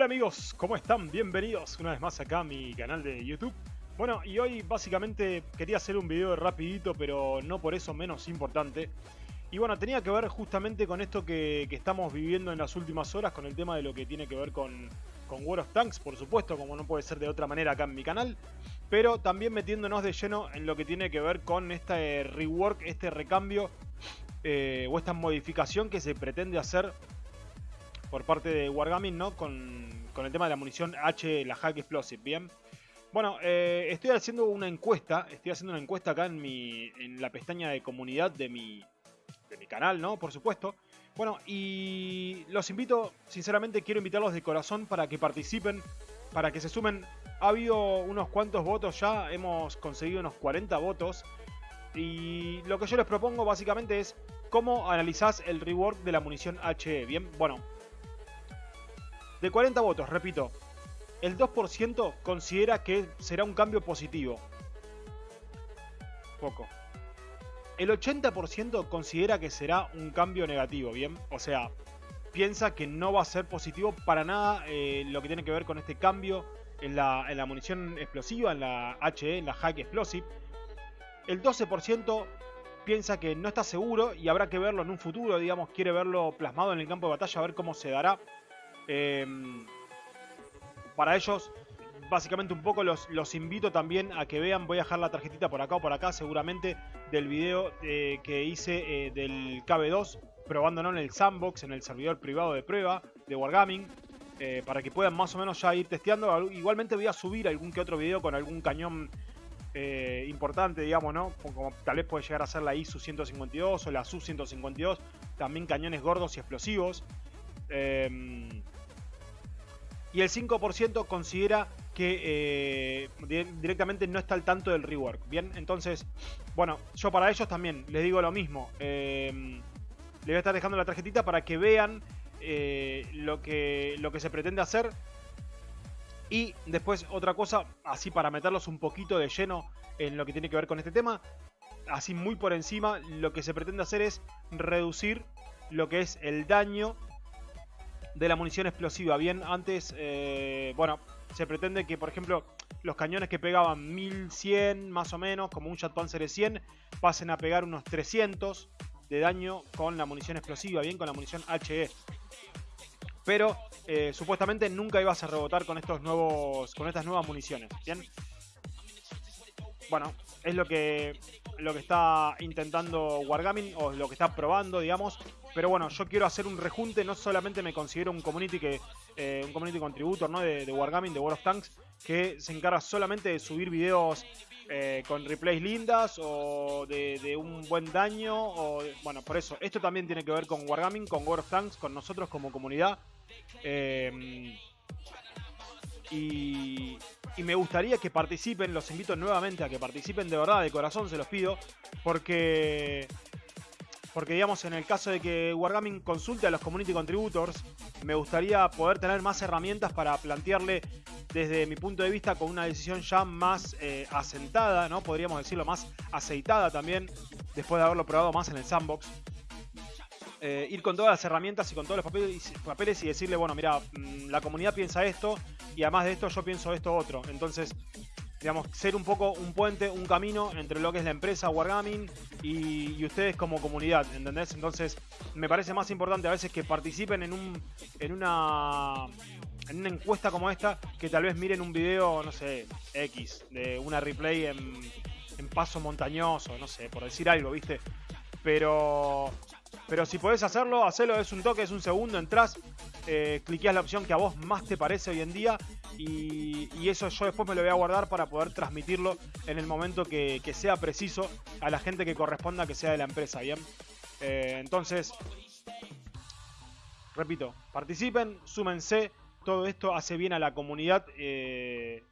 Hola amigos, ¿cómo están? Bienvenidos una vez más acá a mi canal de YouTube. Bueno, y hoy básicamente quería hacer un video rapidito, pero no por eso menos importante. Y bueno, tenía que ver justamente con esto que, estamos viviendo en las últimas horas, con el tema de lo que tiene que ver con, con World of Tanks, por supuesto, como no puede ser de otra manera acá en mi canal. Pero también metiéndonos de lleno en lo que tiene que ver con este rework, este recambio eh, o esta modificación que se pretende hacer por parte de Wargaming, ¿no? Con, el tema de la munición H, la Hack Explosive, ¿bien? Bueno, eh, estoy haciendo una encuesta, estoy haciendo una encuesta acá en, mi, en la pestaña de comunidad de mi, de mi canal, ¿no? Por supuesto. Bueno, y los invito, sinceramente quiero invitarlos de corazón para que participen, para que se sumen. Ha habido unos cuantos votos ya, hemos conseguido unos 40 votos. Y lo que yo les propongo básicamente es cómo analizás el rework de la munición HE. Bien, bueno, de 40 votos, repito, el 2% considera que será un cambio positivo. Poco. El 80% considera que será un cambio negativo, ¿bien? O sea, piensa que no va a ser positivo para nada eh, lo que tiene que ver con este cambio en la, en la munición explosiva, en la HE, en la Hack Explosive. El 12% piensa que no está seguro y habrá que verlo en un futuro, digamos, quiere verlo plasmado en el campo de batalla, a ver cómo se dará. Em, para ellos, básicamente un poco los, los, invito también a que vean, voy a dejar la tarjetita por acá o por acá seguramente del video eh, que hice eh, del KB2 probándolo en el sandbox, en el servidor privado de prueba de Wargaming. Eh, para que puedan más o menos ya ir testeando. Igualmente voy a subir algún que otro video con algún cañón importante, digamos, ¿no? Como, tal vez puede llegar a ser la ISU 152 o la SU 152. También cañones gordos y explosivos. Em, y el 5% considera que eh, directamente no está al tanto del rework. Bien, entonces, bueno, yo para ellos también les digo lo mismo. Eh, les voy a estar dejando la tarjetita para que vean eh, lo, que, lo que se pretende hacer. Y después otra cosa, así para meterlos un poquito de lleno en lo que tiene que ver con este tema. Así muy por encima, lo que se pretende hacer es reducir lo que es el daño de la munición explosiva. Bien, antes, eh, bueno, se pretende que, por ejemplo, los cañones que pegaban 1100 más o menos, como un Jet Panzer 100, pasen a pegar unos 300 de daño con la munición explosiva, bien, con la munición HE. Pero eh, supuestamente nunca ibas a rebotar con estos nuevos, con estas nuevas municiones, bien. Bueno, es lo que lo que está intentando Wargaming o lo que está probando, digamos. Pero bueno, yo quiero hacer un rejunte, no solamente me considero un community que eh, un community contributor ¿no? de, Wargaming, de World of Tanks, que se encarga solamente de subir videos eh, con replays lindas o de, un buen daño. O, bueno, por eso, esto también tiene que ver con Wargaming, con World of Tanks, con nosotros como comunidad. Eh, y, y me gustaría que participen, los invito nuevamente a que participen de verdad, de corazón se los pido, porque porque digamos en el caso de que Wargaming consulte a los community contributors, me gustaría poder tener más herramientas para plantearle desde mi punto de vista con una decisión ya más eh, asentada, ¿no? Podríamos decirlo más aceitada también, después de haberlo probado más en el sandbox. Eh, ir con todas las herramientas y con todos los papeles, y decirle, bueno, mira, mm, la comunidad piensa esto y además de esto yo pienso esto otro. Entonces, digamos, ser un poco un puente, un camino entre lo que es la empresa Wargaming y, ustedes como comunidad, ¿entendés? Entonces, me parece más importante a veces que participen en un en una en una encuesta como esta que tal vez miren un video, no sé, X, de una replay en, en paso montañoso, no sé, por decir algo, ¿viste? Pero pero si podés hacerlo, hacelo, es un toque, es un segundo, entras, eh, cliqueas la opción que a vos más te parece hoy en día y, eso yo después me lo voy a guardar para poder transmitirlo en el momento que, sea preciso a la gente que corresponda que sea de la empresa, ¿bien? Eh, entonces, repito, participen, súmense, todo esto hace bien a la comunidad eh,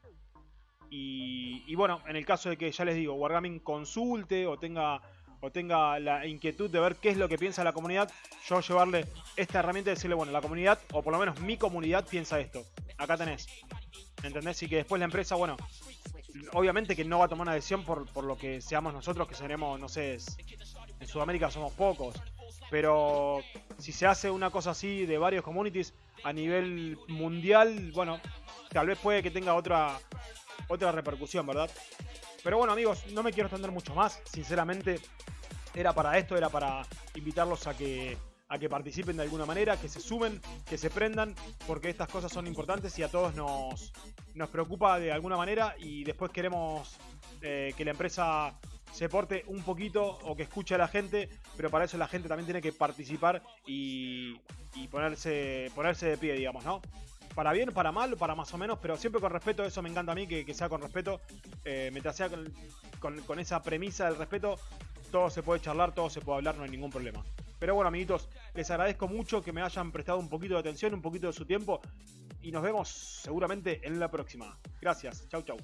y, y bueno, en el caso de que ya les digo, Wargaming consulte o tenga o tenga la inquietud de ver qué es lo que piensa la comunidad, yo llevarle esta herramienta y decirle, bueno, la comunidad, o por lo menos mi comunidad piensa esto. Acá tenés. ¿Entendés? Y que después la empresa, bueno, obviamente que no va a tomar una decisión por, por lo que seamos nosotros, que seremos, no sé, en Sudamérica somos pocos. Pero si se hace una cosa así de varios communities, a nivel mundial, bueno, tal vez puede que tenga otra, otra repercusión, ¿verdad? Pero bueno, amigos, no me quiero extender mucho más. Sinceramente, era para esto, era para invitarlos a que a que participen de alguna manera, que se sumen, que se prendan, porque estas cosas son importantes y a todos nos, nos preocupa de alguna manera y después queremos eh, que la empresa se porte un poquito o que escuche a la gente, pero para eso la gente también tiene que participar y, ponerse, ponerse de pie, digamos, ¿no? Para bien, para mal, para más o menos, pero siempre con respeto, eso me encanta a mí, que, sea con respeto, eh, mientras sea con, con esa premisa del respeto, todo se puede charlar, todo se puede hablar, no hay ningún problema. Pero bueno, amiguitos, les agradezco mucho que me hayan prestado un poquito de atención, un poquito de su tiempo. Y nos vemos seguramente en la próxima. Gracias. Chau, chau.